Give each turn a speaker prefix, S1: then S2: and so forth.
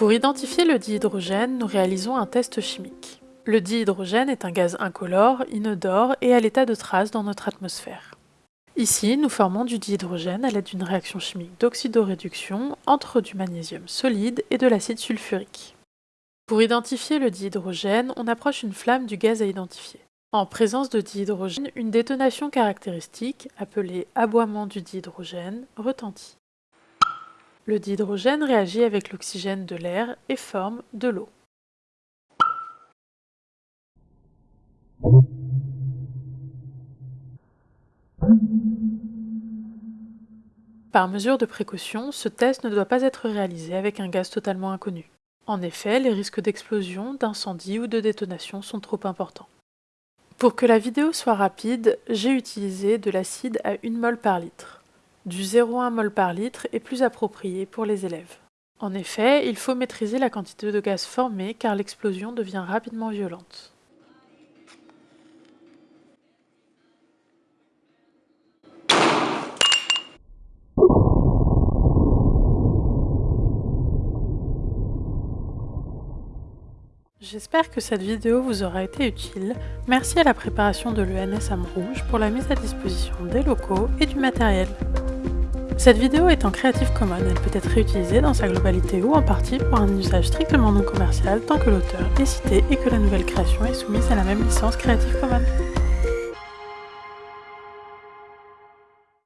S1: Pour identifier le dihydrogène, nous réalisons un test chimique. Le dihydrogène est un gaz incolore, inodore et à l'état de trace dans notre atmosphère. Ici, nous formons du dihydrogène à l'aide d'une réaction chimique d'oxydoréduction entre du magnésium solide et de l'acide sulfurique. Pour identifier le dihydrogène, on approche une flamme du gaz à identifier. En présence de dihydrogène, une détonation caractéristique, appelée aboiement du dihydrogène, retentit. Le dihydrogène réagit avec l'oxygène de l'air et forme de l'eau. Par mesure de précaution, ce test ne doit pas être réalisé avec un gaz totalement inconnu. En effet, les risques d'explosion, d'incendie ou de détonation sont trop importants. Pour que la vidéo soit rapide, j'ai utilisé de l'acide à 1 mol par litre. Du 0,1 mol par litre est plus approprié pour les élèves. En effet, il faut maîtriser la quantité de gaz formée car l'explosion devient rapidement violente. J'espère que cette vidéo vous aura été utile. Merci à la préparation de l'ENS Rouge pour la mise à disposition des locaux et du matériel. Cette vidéo est en Creative Commons, elle peut être réutilisée dans sa globalité ou en partie pour un usage strictement non commercial tant que l'auteur est cité et que la nouvelle création est soumise à la même licence Creative Commons.